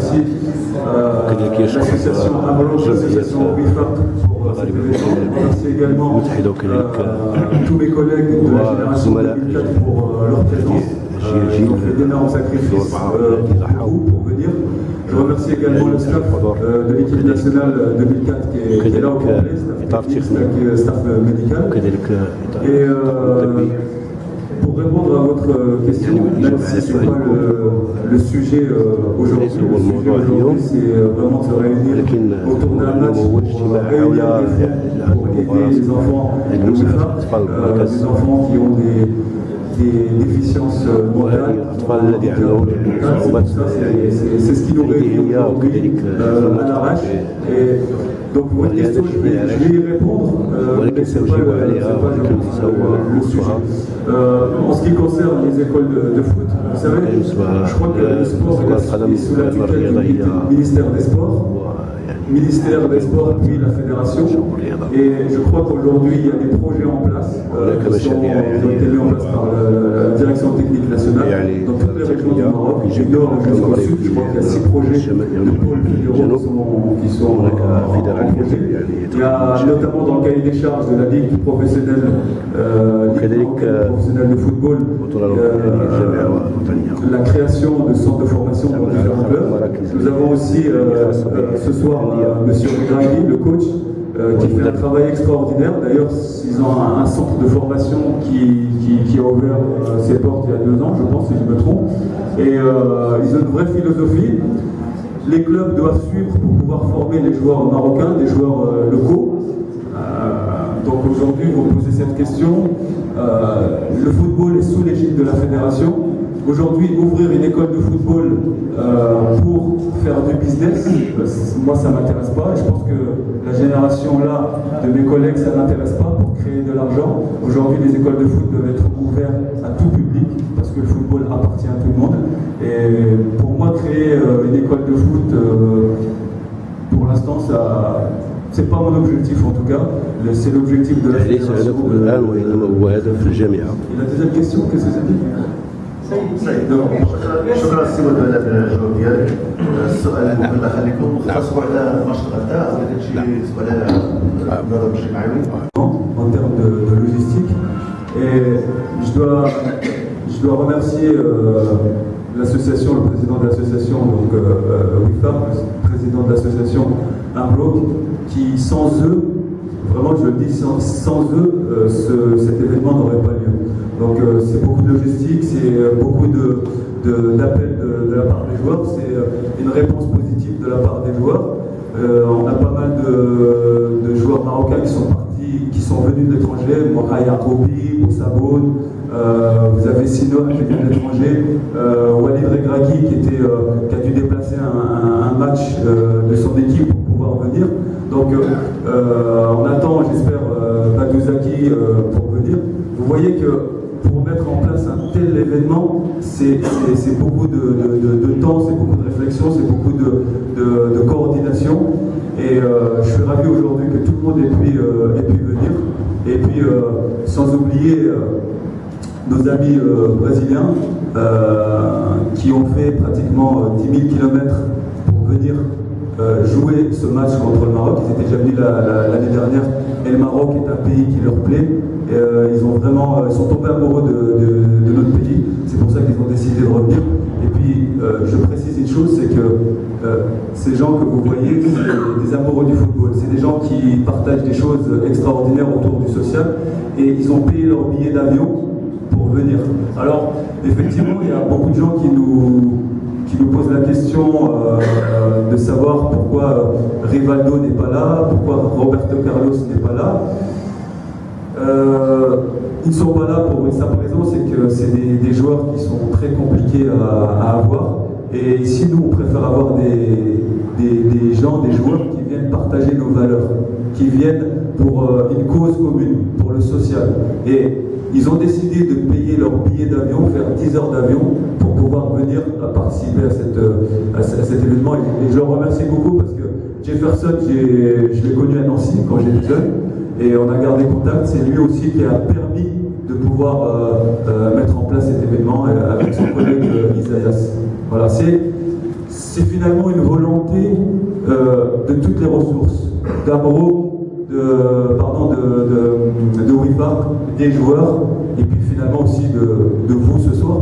remercie euh, l'association Amolo, l'association WIFAP pour cet événement. Je remercie également euh, tous mes collègues de la génération 2004 pour euh, leur présence. Euh, ils ont fait d'énormes sacrifices euh, pour vous, pour venir. Je remercie également le staff euh, de l'équipe nationale 2004 qui est, là au complet, staff staff, staff médical. Et euh, pour répondre à votre question, même si ce n'est pas le, le sujet euh, aujourd'hui, le sujet aujourd'hui c'est euh, vraiment de se réunir autour d'un match pour euh, réunir des fonds pour aider les enfants euh, des enfants qui ont des des déficiences mentales, c'est ce qui nous réunit aujourd'hui à l'arrache. Donc votre question, je vais, je vais y répondre, euh, mais ce n'est pas, le, pas le, le sujet. Euh, en ce qui concerne les écoles de, de foot, vous savez, je crois que le sport est sous la tutelle du ministère des Sports ministère des Sports puis la fédération. Et je crois qu'aujourd'hui, il y a des projets en place euh, qui, sont, qui, ont été mis en place par la, direction technique nationale dans toutes les régions du Maroc, du nord jusqu'au sud. Je crois qu'il y a six projets de pôles fédéraux qui sont, qui sont euh, en projet. Il y a notamment dans le cahier des charges de la Ligue professionnelle, euh, Ligue professionnelle de football euh, la création de centres de formation dans différents clubs. Nous avons aussi euh, ce soir Monsieur Draghi, le coach, euh, qui fait un travail extraordinaire. D'ailleurs, ils ont un, centre de formation qui, a ouvert euh, ses portes il y a deux ans, je pense, si je me trompe. Et euh, ils ont une vraie philosophie. Les clubs doivent suivre pour pouvoir former les joueurs marocains, des joueurs euh, locaux. donc aujourd'hui, vous posez cette question. le football est sous l'égide de la fédération. Aujourd'hui, ouvrir une école de football euh, pour faire du business, moi ça ne m'intéresse pas. Je pense que la génération là de mes collègues, ça n'intéresse pas pour créer de l'argent. Aujourd'hui, les écoles de foot doivent être ouvertes à tout public parce que le football appartient à tout le monde. Et pour moi, créer euh, une école de foot, euh, pour l'instant, ça c'est pas mon objectif en tout cas, c'est l'objectif de la fédération. Et la deuxième question, qu'est-ce que c'était شكرا سي ودود على الجواب ديالك السؤال المهم خليكم خاصكم على ما اشتغلتها ولا داكشي سؤال النظام الاجتماعي en termes de, de, logistique et je dois, je dois remercier euh, l'association, le président de l'association, donc euh, WIFAR, le président de l'association Arloc, qui sans eux, vraiment je le dis, sans, sans eux, euh, ce, cet événement n'aurait pas lieu. Donc euh, c'est beaucoup de logistique, c'est euh, beaucoup d'appels de, de, la part des joueurs, c'est euh, une réponse positive de la part des joueurs. on a pas mal de, joueurs marocains qui sont partis, qui sont venus de l'étranger, Mohaïa Kobi, Boussaboun, vous avez Sino qui vient de l'étranger, Walid Regragui qui, qui a dû déplacer un, match de son équipe pour pouvoir venir. Donc on attend, j'espère, Badouzaki pour venir. Vous voyez que mettre en place un tel événement, c'est beaucoup de, temps, c'est beaucoup de réflexion, c'est beaucoup de, coordination. Et euh, je suis ravi aujourd'hui que tout le monde ait pu, euh, venir. Et puis, euh, sans oublier nos amis brésiliens qui ont fait pratiquement 10 000 km pour venir jouer ce match contre le Maroc. Ils étaient déjà venus l'année dernière et le Maroc est un pays qui leur plaît. Euh, ils ont vraiment, ils sont tombés amoureux de, notre pays. C'est pour ça qu'ils ont décidé de revenir. Et puis, euh, je précise une chose, c'est que euh, ces gens que vous voyez, c'est des amoureux du football. C'est des gens qui partagent des choses extraordinaires autour du social. Et ils ont payé leur billet d'avion pour venir. Alors, effectivement, il y a beaucoup de gens qui nous, qui nous posent la question euh, de savoir pourquoi Rivaldo n'est pas là, pourquoi Roberto Carlos n'est pas là. Euh, ils ne sont pas là pour une simple raison, c'est que c'est des, joueurs qui sont très compliqués à, avoir. Et ici, nous, on préfère avoir des, des, gens, des joueurs qui viennent partager nos valeurs, qui viennent pour euh, une cause commune, pour le social. Et ils ont décidé de payer leur billet d'avion, faire 10 heures d'avion pour pouvoir venir participer à, cette, à, cet événement. Et je leur remercie beaucoup parce que Jefferson, je l'ai connu à Nancy quand j'étais jeune et on a gardé contact. C'est lui aussi qui a permis de pouvoir euh, euh, mettre en place cet événement avec son collègue euh, Isaias. Voilà, c'est finalement une volonté euh, de toutes les ressources, d'Amro, de, pardon, de, de, des joueurs, et puis finalement aussi de vous ce soir.